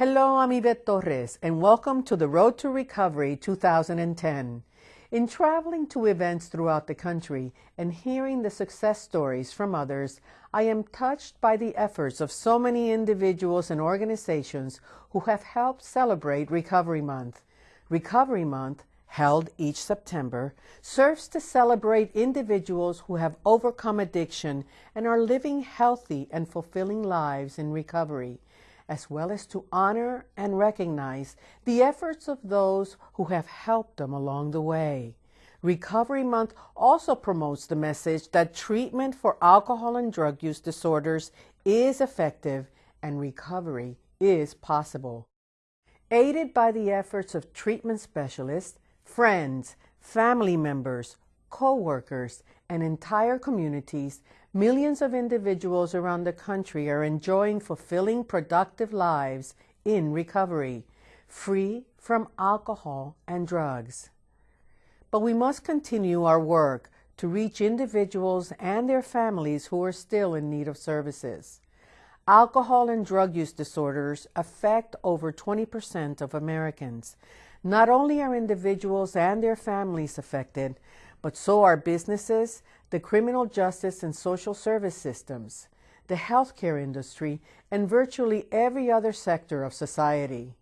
Hello, I'm Yvette Torres, and welcome to the Road to Recovery 2010. In traveling to events throughout the country and hearing the success stories from others, I am touched by the efforts of so many individuals and organizations who have helped celebrate Recovery Month. Recovery Month, held each September, serves to celebrate individuals who have overcome addiction and are living healthy and fulfilling lives in recovery as well as to honor and recognize the efforts of those who have helped them along the way. Recovery Month also promotes the message that treatment for alcohol and drug use disorders is effective and recovery is possible. Aided by the efforts of treatment specialists, friends, family members, co-workers, and entire communities, millions of individuals around the country are enjoying fulfilling, productive lives in recovery, free from alcohol and drugs. But we must continue our work to reach individuals and their families who are still in need of services. Alcohol and drug use disorders affect over 20% of Americans. Not only are individuals and their families affected, but so are businesses, the criminal justice and social service systems, the healthcare industry, and virtually every other sector of society.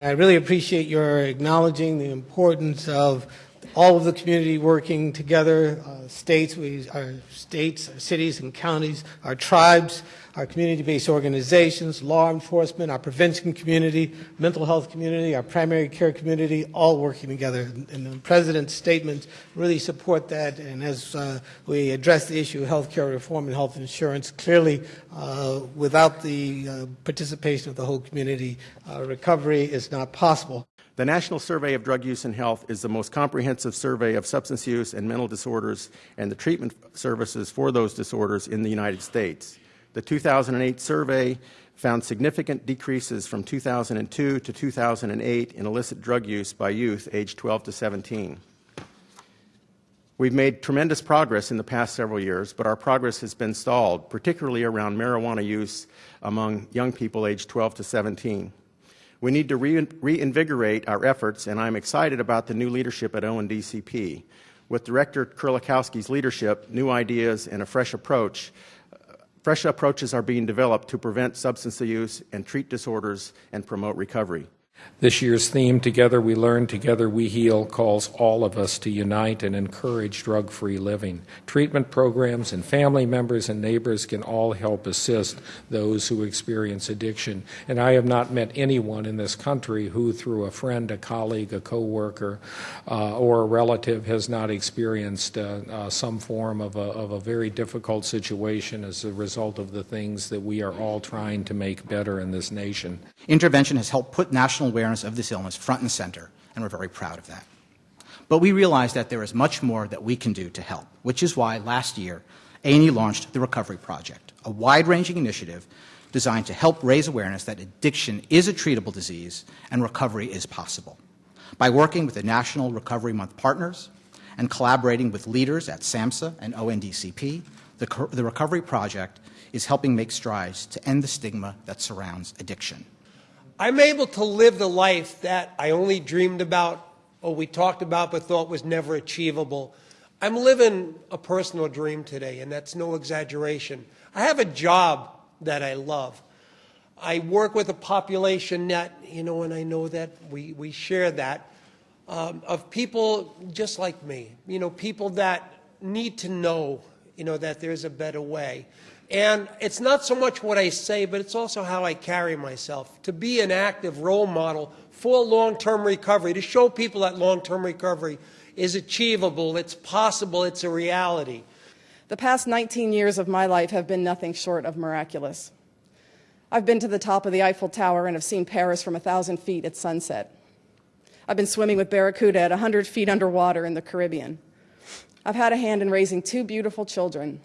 I really appreciate your acknowledging the importance of all of the community working together, uh, states, we, our states, our cities and counties, our tribes, our community-based organizations, law enforcement, our prevention community, mental health community, our primary care community, all working together. And the President's statements really support that. And as uh, we address the issue of health care reform and health insurance, clearly uh, without the uh, participation of the whole community, uh, recovery is not possible. The National Survey of Drug Use and Health is the most comprehensive survey of substance use and mental disorders and the treatment services for those disorders in the United States. The 2008 survey found significant decreases from 2002 to 2008 in illicit drug use by youth aged 12 to 17. We've made tremendous progress in the past several years, but our progress has been stalled, particularly around marijuana use among young people aged 12 to 17. We need to re reinvigorate our efforts, and I'm excited about the new leadership at ONDCP. With Director Kerlikowske's leadership, new ideas, and a fresh approach, Fresh approaches are being developed to prevent substance use and treat disorders and promote recovery. This year's theme, Together We Learn, Together We Heal, calls all of us to unite and encourage drug free living. Treatment programs and family members and neighbors can all help assist those who experience addiction. And I have not met anyone in this country who, through a friend, a colleague, a coworker, uh, or a relative, has not experienced uh, uh, some form of a, of a very difficult situation as a result of the things that we are all trying to make better in this nation. Intervention has helped put national awareness of this illness front and center, and we're very proud of that. But we realize that there is much more that we can do to help, which is why last year A&E launched the Recovery Project, a wide-ranging initiative designed to help raise awareness that addiction is a treatable disease and recovery is possible. By working with the National Recovery Month partners and collaborating with leaders at SAMHSA and ONDCP, the, the Recovery Project is helping make strides to end the stigma that surrounds addiction. I'm able to live the life that I only dreamed about or we talked about but thought was never achievable. I'm living a personal dream today, and that's no exaggeration. I have a job that I love. I work with a population net, you know, and I know that we, we share that, um, of people just like me, you know, people that need to know, you know, that there's a better way. And it's not so much what I say, but it's also how I carry myself. To be an active role model for long-term recovery, to show people that long-term recovery is achievable, it's possible, it's a reality. The past 19 years of my life have been nothing short of miraculous. I've been to the top of the Eiffel Tower and have seen Paris from a 1,000 feet at sunset. I've been swimming with barracuda at 100 feet underwater in the Caribbean. I've had a hand in raising two beautiful children,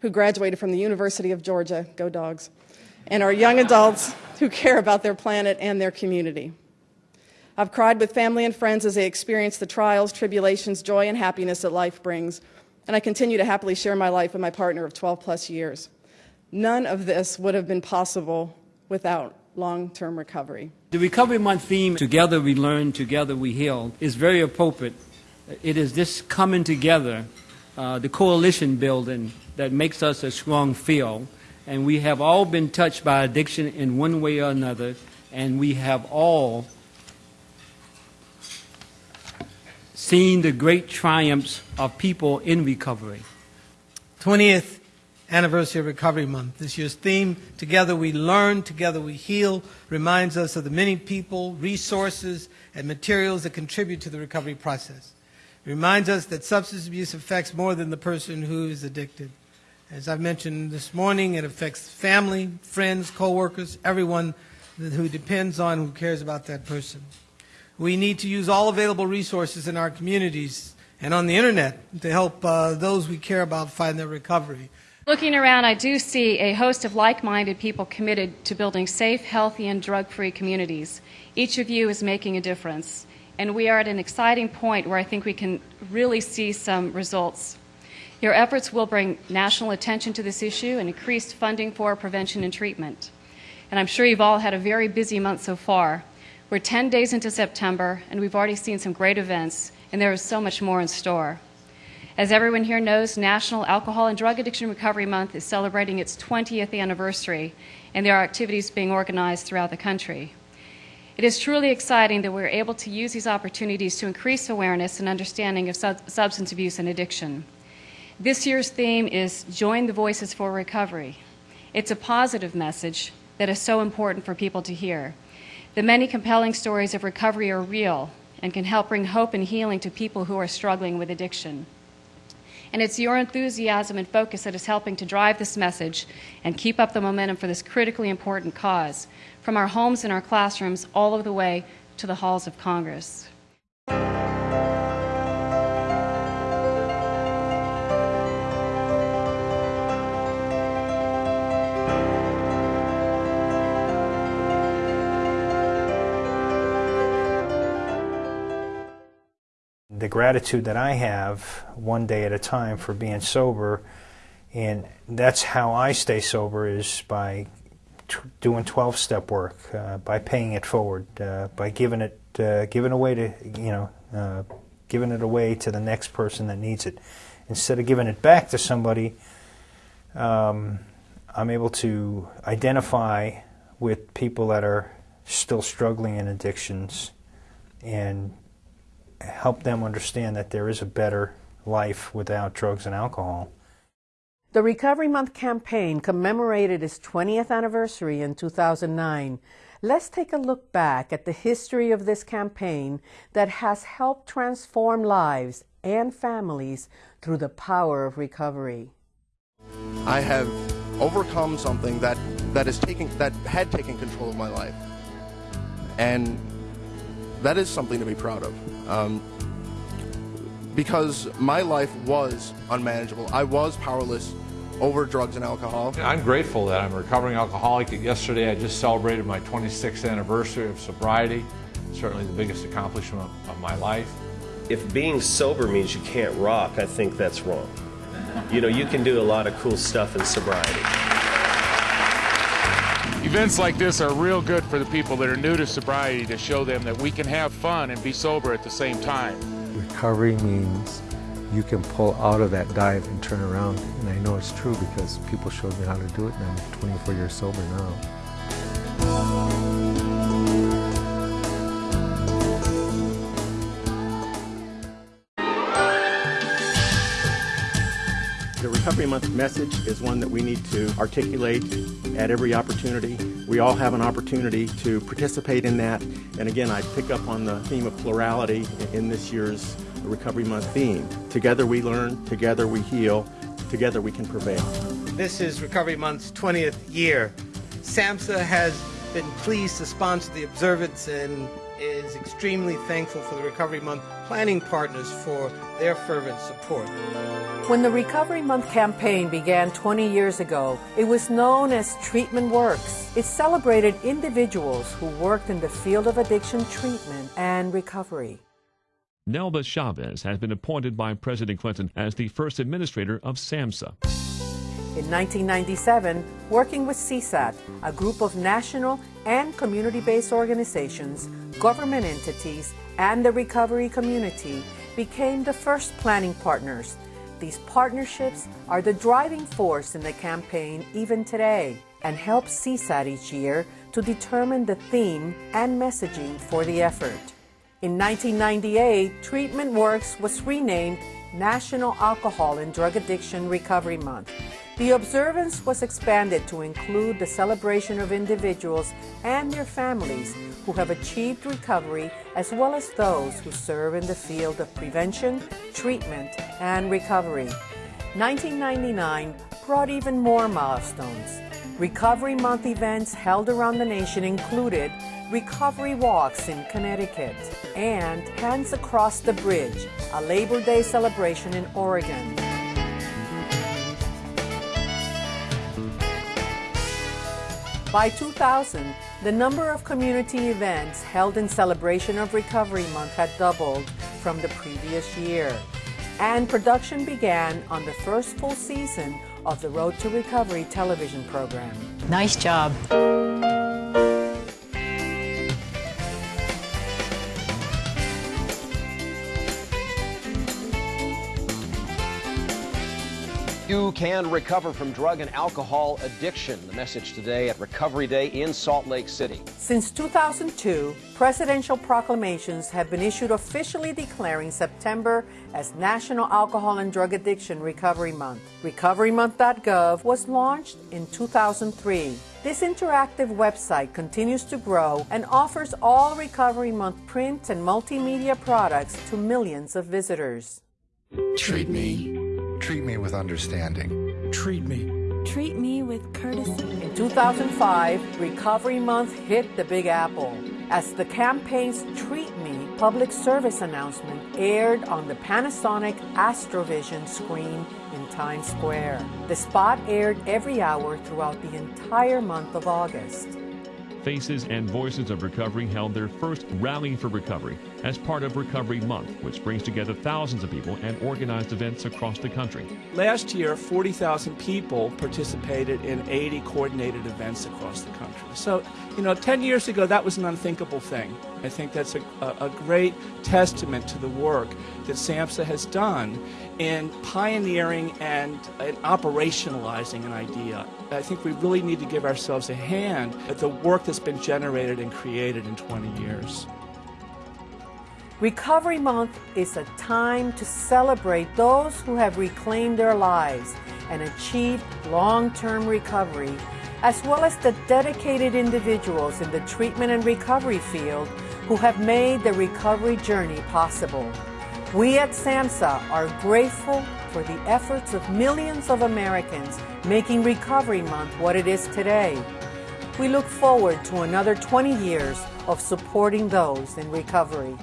who graduated from the University of Georgia, go dogs, and are young adults who care about their planet and their community. I've cried with family and friends as they experience the trials, tribulations, joy, and happiness that life brings, and I continue to happily share my life with my partner of 12 plus years. None of this would have been possible without long term recovery. The Recovery Month theme, Together We Learn, Together We Heal, is very appropriate. It is this coming together, uh, the coalition building, that makes us a strong field. And we have all been touched by addiction in one way or another, and we have all seen the great triumphs of people in recovery. 20th anniversary of Recovery Month. This year's theme, Together We Learn, Together We Heal, reminds us of the many people, resources, and materials that contribute to the recovery process. It reminds us that substance abuse affects more than the person who is addicted. As I've mentioned this morning, it affects family, friends, coworkers, everyone who depends on, who cares about that person. We need to use all available resources in our communities and on the internet to help uh, those we care about find their recovery. Looking around, I do see a host of like minded people committed to building safe, healthy, and drug free communities. Each of you is making a difference, and we are at an exciting point where I think we can really see some results. Your efforts will bring national attention to this issue and increased funding for prevention and treatment. And I'm sure you've all had a very busy month so far. We're 10 days into September, and we've already seen some great events, and there is so much more in store. As everyone here knows, National Alcohol and Drug Addiction Recovery Month is celebrating its 20th anniversary, and there are activities being organized throughout the country. It is truly exciting that we're able to use these opportunities to increase awareness and understanding of sub- substance abuse and addiction. This year's theme is Join the Voices for Recovery. It's a positive message that is so important for people to hear. The many compelling stories of recovery are real and can help bring hope and healing to people who are struggling with addiction. And it's your enthusiasm and focus that is helping to drive this message and keep up the momentum for this critically important cause, from our homes and our classrooms all the way to the halls of Congress. The gratitude that I have one day at a time for being sober, and that's how I stay sober is by doing 12 step work, uh, by paying it forward, uh, by giving it uh, giving away to you know uh, giving it away to the next person that needs it, instead of giving it back to somebody. Um, I'm able to identify with people that are still struggling in addictions and help them understand that there is a better life without drugs and alcohol. The Recovery Month campaign commemorated its 20th anniversary in 2009. Let's take a look back at the history of this campaign that has helped transform lives and families through the power of recovery. I have overcome something that that is taking that had taken control of my life, and that is something to be proud of. Um, because my life was unmanageable. I was powerless over drugs and alcohol. I'm grateful that I'm a recovering alcoholic. Yesterday I just celebrated my 26th anniversary of sobriety. Certainly the biggest accomplishment of my life. If being sober means you can't rock, I think that's wrong. You know, you can do a lot of cool stuff in sobriety. Events like this are real good for the people that are new to sobriety to show them that we can have fun and be sober at the same time. Recovery means you can pull out of that dive and turn around. And I know it's true because people showed me how to do it and I'm 24 years sober now. Month message is one that we need to articulate at every opportunity. We all have an opportunity to participate in that. And again, I pick up on the theme of plurality in this year's Recovery Month theme. Together we learn, together we heal, together we can prevail. This is Recovery Month's 20th year. SAMHSA has been pleased to sponsor the observance and is extremely thankful for the Recovery Month planning partners for their fervent support. When the Recovery Month campaign began 20 years ago, it was known as Treatment Works. It celebrated individuals who worked in the field of addiction treatment and recovery. Nelba Chavez has been appointed by President Clinton as the first administrator of SAMHSA. In 1997, working with CSAT, a group of national and community-based organizations, government entities, and the recovery community became the first planning partners. These partnerships are the driving force in the campaign even today and help CSAT each year to determine the theme and messaging for the effort. In 1998, Treatment Works was renamed National Alcohol and Drug Addiction Recovery Month. The observance was expanded to include the celebration of individuals and their families who have achieved recovery as well as those who serve in the field of prevention, treatment, and recovery. 1999 brought even more milestones. Recovery Month events held around the nation included recovery walks in Connecticut and Hands Across the Bridge, a Labor Day celebration in Oregon. By 2000, the number of community events held in celebration of Recovery Month had doubled from the previous year, and production began on the first full season of the Road to Recovery television program. Nice job. You can recover from drug and alcohol addiction. The message today at Recovery Day in Salt Lake City. Since 2002, presidential proclamations have been issued officially declaring September as National Alcohol and Drug Addiction Recovery Month. RecoveryMonth.gov was launched in 2003. This interactive website continues to grow and offers all Recovery Month print and multimedia products to millions of visitors. Treat me. Treat me with understanding. Treat me. Treat me with courtesy. In 2005, Recovery Month hit the Big Apple as the campaign's Treat Me public service announcement aired on the Panasonic Astrovision screen in Times Square. The spot aired every hour throughout the entire month of August. Faces and Voices of Recovery held their first Rally for Recovery as part of Recovery Month, which brings together thousands of people and organized events across the country. Last year, 40,000 people participated in 80 coordinated events across the country. So, you know, 10 years ago, that was an unthinkable thing. I think that's a, a, a great testament to the work that SAMHSA has done in pioneering and, and operationalizing an idea. I think we really need to give ourselves a hand at the work that's been generated and created in 20 years. Recovery Month is a time to celebrate those who have reclaimed their lives and achieved long term recovery, as well as the dedicated individuals in the treatment and recovery field who have made the recovery journey possible. We at SAMHSA are grateful for the efforts of millions of Americans making Recovery Month what it is today. We look forward to another 20 years of supporting those in recovery.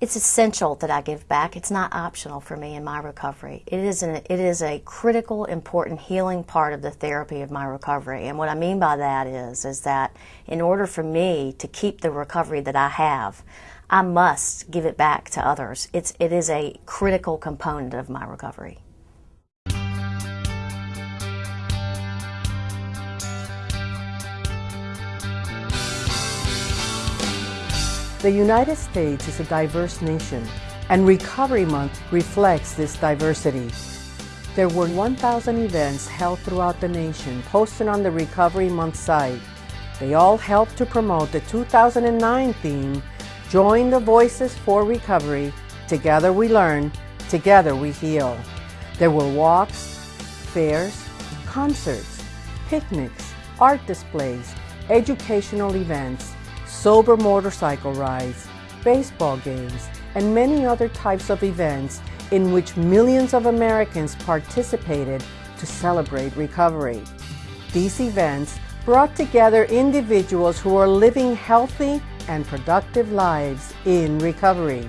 It's essential that I give back. It's not optional for me in my recovery. It is an, it is a critical, important healing part of the therapy of my recovery. And what I mean by that is is that in order for me to keep the recovery that I have, I must give it back to others. It's it is a critical component of my recovery. The United States is a diverse nation, and Recovery Month reflects this diversity. There were 1,000 events held throughout the nation posted on the Recovery Month site. They all helped to promote the 2009 theme, Join the Voices for Recovery, Together We Learn, Together We Heal. There were walks, fairs, concerts, picnics, art displays, educational events, sober motorcycle rides, baseball games, and many other types of events in which millions of Americans participated to celebrate recovery. These events brought together individuals who are living healthy and productive lives in recovery.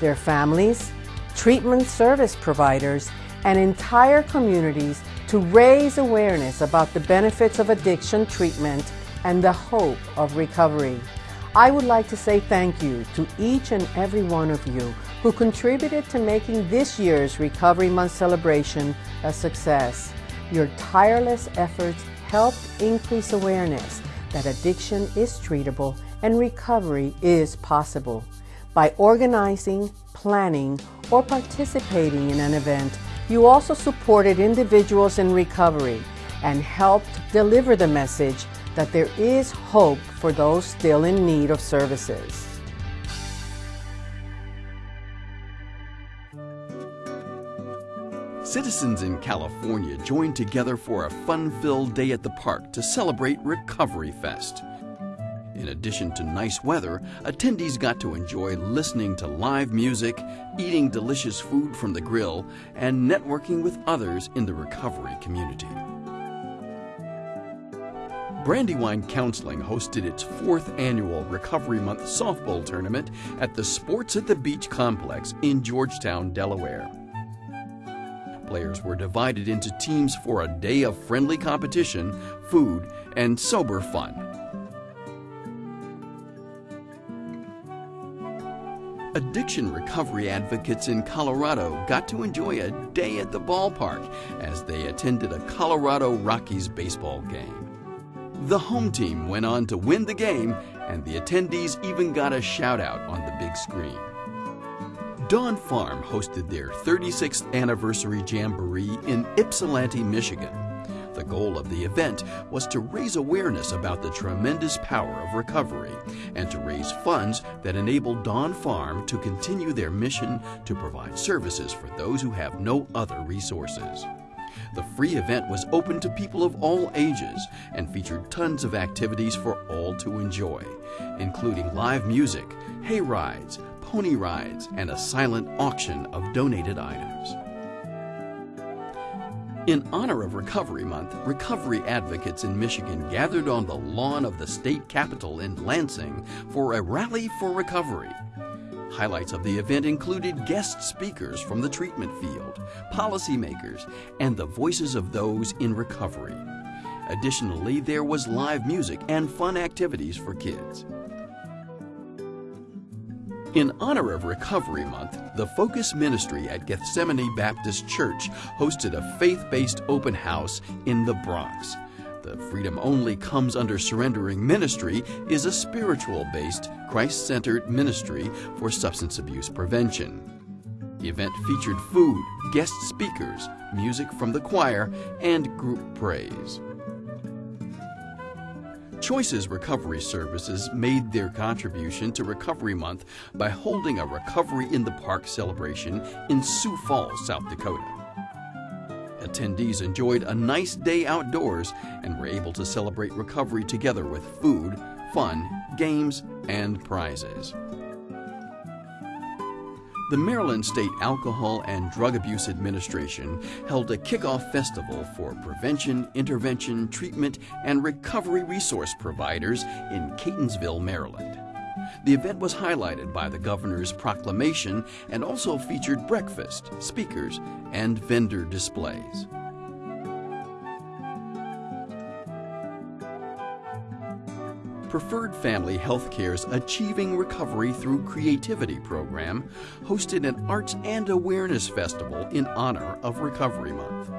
their families, treatment service providers, and entire communities to raise awareness about the benefits of addiction treatment and the hope of recovery. I would like to say thank you to each and every one of you who contributed to making this year's Recovery Month celebration a success. Your tireless efforts helped increase awareness that addiction is treatable and recovery is possible. By organizing, planning, or participating in an event, you also supported individuals in recovery and helped deliver the message that there is hope for those still in need of services. Citizens in California joined together for a fun filled day at the park to celebrate Recovery Fest. In addition to nice weather, attendees got to enjoy listening to live music, eating delicious food from the grill, and networking with others in the recovery community. Brandywine Counseling hosted its fourth annual Recovery Month softball tournament at the Sports at the Beach complex in Georgetown, Delaware. Players were divided into teams for a day of friendly competition, food, and sober fun. Addiction recovery advocates in Colorado got to enjoy a day at the ballpark as they attended a Colorado Rockies baseball game. The home team went on to win the game, and the attendees even got a shout out on the big screen. Dawn Farm hosted their 36th anniversary jamboree in Ypsilanti, Michigan. The goal of the event was to raise awareness about the tremendous power of recovery and to raise funds that enable Dawn Farm to continue their mission to provide services for those who have no other resources. The free event was open to people of all ages and featured tons of activities for all to enjoy, including live music, hay rides, pony rides, and a silent auction of donated items. In honor of Recovery Month, recovery advocates in Michigan gathered on the lawn of the state capitol in Lansing for a rally for recovery. Highlights of the event included guest speakers from the treatment field, policymakers, and the voices of those in recovery. Additionally, there was live music and fun activities for kids. In honor of Recovery Month, the Focus Ministry at Gethsemane Baptist Church hosted a faith based open house in the Bronx. The Freedom Only Comes Under Surrendering ministry is a spiritual based, Christ centered ministry for substance abuse prevention. The event featured food, guest speakers, music from the choir, and group praise. Choices Recovery Services made their contribution to Recovery Month by holding a Recovery in the Park celebration in Sioux Falls, South Dakota. Attendees enjoyed a nice day outdoors and were able to celebrate recovery together with food, fun, games, and prizes. The Maryland State Alcohol and Drug Abuse Administration held a kickoff festival for prevention, intervention, treatment, and recovery resource providers in Catonsville, Maryland. The event was highlighted by the governor's proclamation and also featured breakfast, speakers, and vendor displays. Preferred Family Healthcare's Achieving Recovery Through Creativity program hosted an Arts and Awareness Festival in honor of Recovery Month.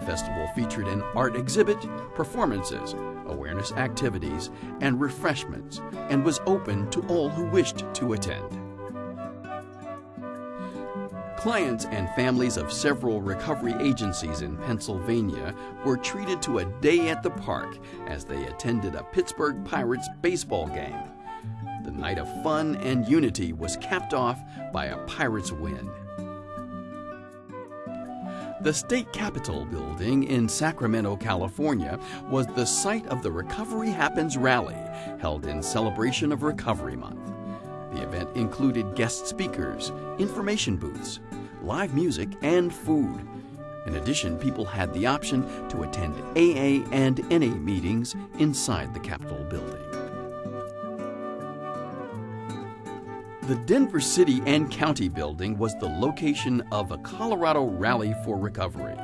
The festival featured an art exhibit, performances, awareness activities, and refreshments, and was open to all who wished to attend. Clients and families of several recovery agencies in Pennsylvania were treated to a day at the park as they attended a Pittsburgh Pirates baseball game. The night of fun and unity was capped off by a Pirates win. The state capitol building in Sacramento, California was the site of the Recovery Happens rally held in celebration of Recovery Month. The event included guest speakers, information booths, live music, and food. In addition, people had the option to attend AA and NA meetings inside the Capitol building. The Denver City and County building was the location of a Colorado Rally for Recovery.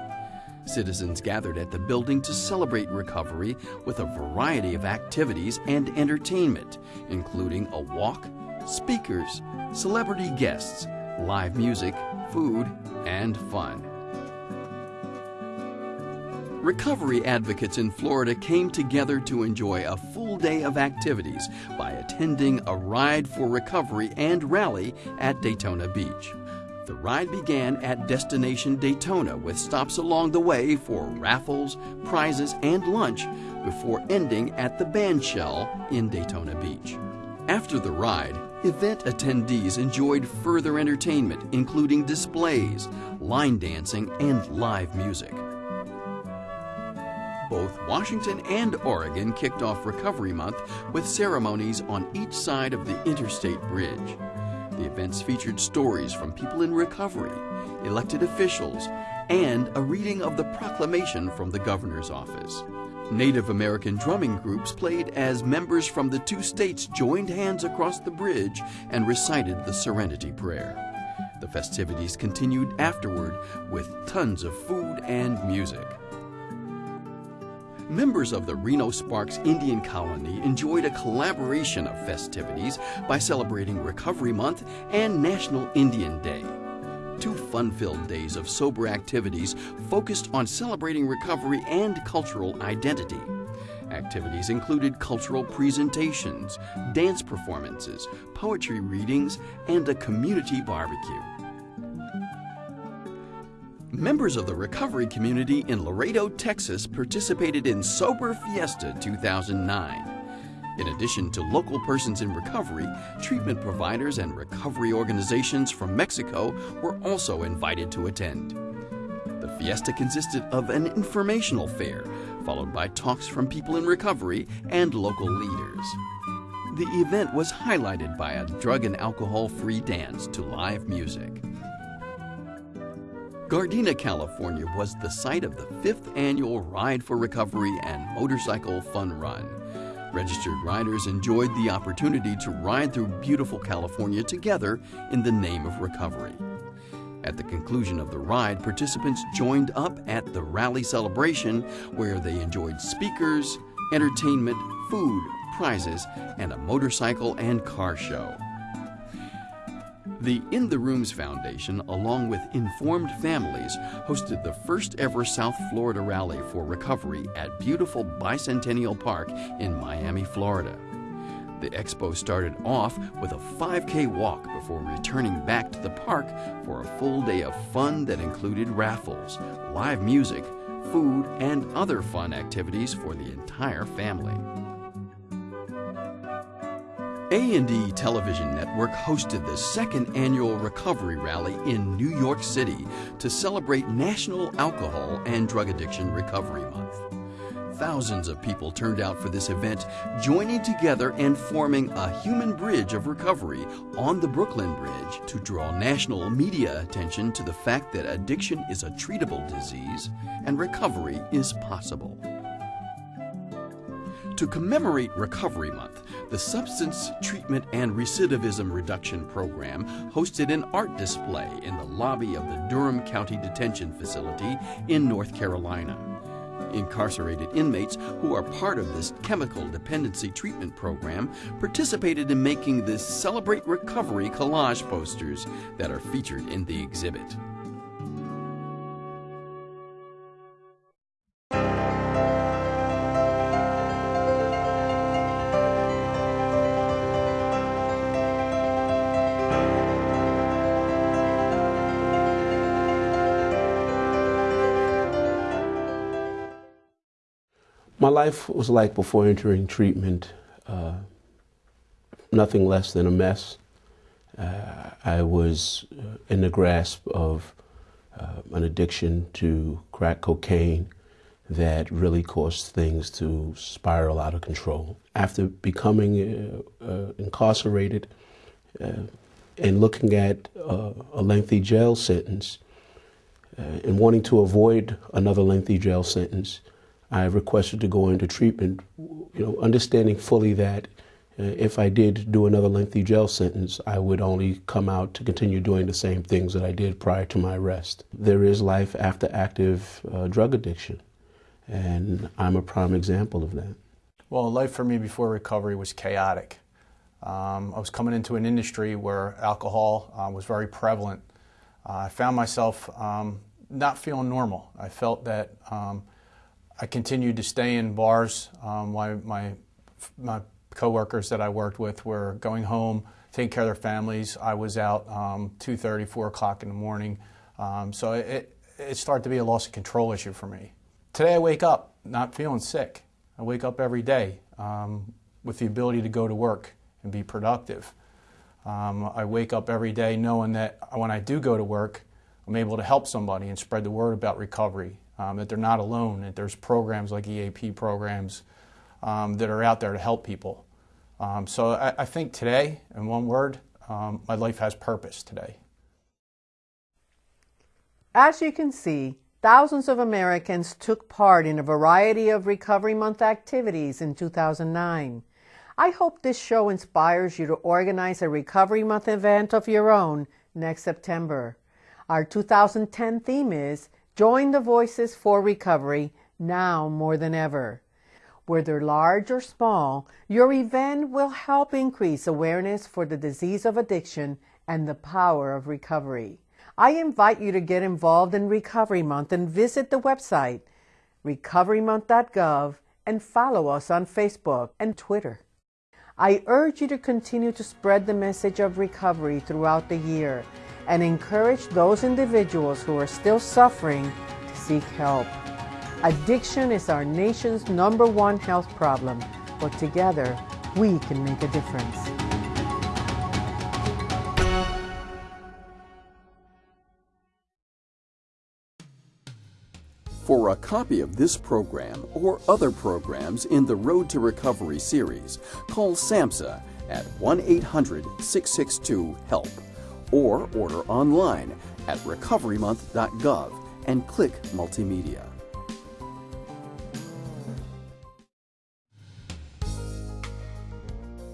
Citizens gathered at the building to celebrate recovery with a variety of activities and entertainment, including a walk, speakers, celebrity guests, live music, food, and fun. Recovery advocates in Florida came together to enjoy a full day of activities by attending a Ride for Recovery and rally at Daytona Beach. The ride began at Destination Daytona with stops along the way for raffles, prizes, and lunch before ending at the Bandshell in Daytona Beach. After the ride, event attendees enjoyed further entertainment, including displays, line dancing, and live music. Both Washington and Oregon kicked off Recovery Month with ceremonies on each side of the interstate bridge. The events featured stories from people in recovery, elected officials, and a reading of the proclamation from the governor's office. Native American drumming groups played as members from the two states joined hands across the bridge and recited the Serenity Prayer. The festivities continued afterward with tons of food and music. Members of the Reno Sparks Indian Colony enjoyed a collaboration of festivities by celebrating Recovery Month and National Indian Day. Two fun filled days of sober activities focused on celebrating recovery and cultural identity. Activities included cultural presentations, dance performances, poetry readings, and a community barbecue. Members of the recovery community in Laredo, Texas participated in Sober Fiesta 2009. In addition to local persons in recovery, treatment providers and recovery organizations from Mexico were also invited to attend. The fiesta consisted of an informational fair, followed by talks from people in recovery and local leaders. The event was highlighted by a drug and alcohol free dance to live music. Gardena, California was the site of the fifth annual Ride for Recovery and Motorcycle Fun Run. Registered riders enjoyed the opportunity to ride through beautiful California together in the name of recovery. At the conclusion of the ride, participants joined up at the rally celebration where they enjoyed speakers, entertainment, food, prizes, and a motorcycle and car show. The In the Rooms Foundation, along with Informed Families, hosted the first ever South Florida Rally for Recovery at beautiful Bicentennial Park in Miami, Florida. The expo started off with a 5K walk before returning back to the park for a full day of fun that included raffles, live music, food, and other fun activities for the entire family. A&E Television Network hosted the second annual Recovery Rally in New York City to celebrate National Alcohol and Drug Addiction Recovery Month. Thousands of people turned out for this event, joining together and forming a human bridge of recovery on the Brooklyn Bridge to draw national media attention to the fact that addiction is a treatable disease and recovery is possible. To commemorate Recovery Month, the Substance Treatment and Recidivism Reduction Program hosted an art display in the lobby of the Durham County Detention Facility in North Carolina. Incarcerated inmates who are part of this chemical dependency treatment program participated in making the Celebrate Recovery collage posters that are featured in the exhibit. Life was like before entering treatment, uh, nothing less than a mess. Uh, I was uh, in the grasp of uh, an addiction to crack cocaine that really caused things to spiral out of control. After becoming uh, uh, incarcerated and looking at a lengthy jail sentence and wanting to avoid another lengthy jail sentence, I requested to go into treatment, you know, understanding fully that if I did do another lengthy jail sentence, I would only come out to continue doing the same things that I did prior to my arrest. There is life after active uh, drug addiction, and I'm a prime example of that. Well, life for me before recovery was chaotic. Um, I was coming into an industry where alcohol uh, was very prevalent. Uh, I found myself um, not feeling normal. I felt that um, I continued to stay in bars um, while my, my coworkers that I worked with were going home, taking care of their families. I was out um, 2.30, 4 o'clock in the morning. Um, so it, it started to be a loss of control issue for me. Today I wake up not feeling sick. I wake up every day um, with the ability to go to work and be productive. Um, I wake up every day knowing that when I do go to work, I'm able to help somebody and spread the word about recovery, um, that they're not alone, that there's programs like EAP programs um, that are out there to help people. Um, so I, I, think today, in one word, um, my life has purpose today. As you can see, thousands of Americans took part in a variety of Recovery Month activities in 2009. I hope this show inspires you to organize a Recovery Month event of your own next September. Our 2010 theme is Join the Voices for Recovery now more than ever. Whether large or small, your event will help increase awareness for the disease of addiction and the power of recovery. I invite you to get involved in Recovery Month and visit the website recoverymonth.gov and follow us on Facebook and Twitter. I urge you to continue to spread the message of recovery throughout the year and encourage those individuals who are still suffering to seek help. Addiction is our nation's number one health problem, but together we can make a difference. For a copy of this program or other programs in the Road to Recovery series, call SAMHSA at 1 800 662 HELP or order online at recoverymonth.gov and click Multimedia.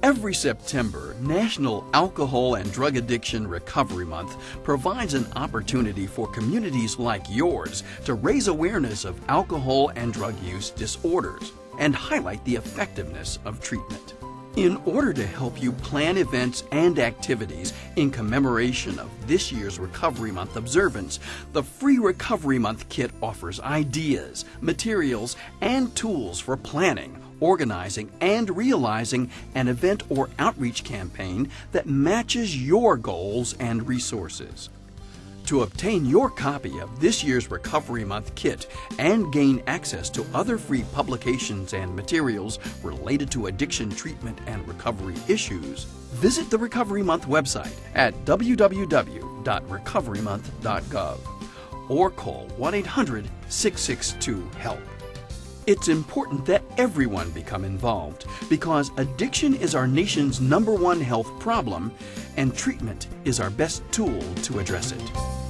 Every September, National Alcohol and Drug Addiction Recovery Month provides an opportunity for communities like yours to raise awareness of alcohol and drug use disorders and highlight the effectiveness of treatment. In order to help you plan events and activities in commemoration of this year's Recovery Month observance, the free Recovery Month kit offers ideas, materials, and tools for planning organizing, and realizing an event or outreach campaign that matches your goals and resources. To obtain your copy of this year's Recovery Month kit and gain access to other free publications and materials related to addiction treatment and recovery issues, visit the Recovery Month website at www.recoverymonth.gov or call 1 800 662 HELP. It's important that everyone become involved because addiction is our nation's number one health problem and treatment is our best tool to address it.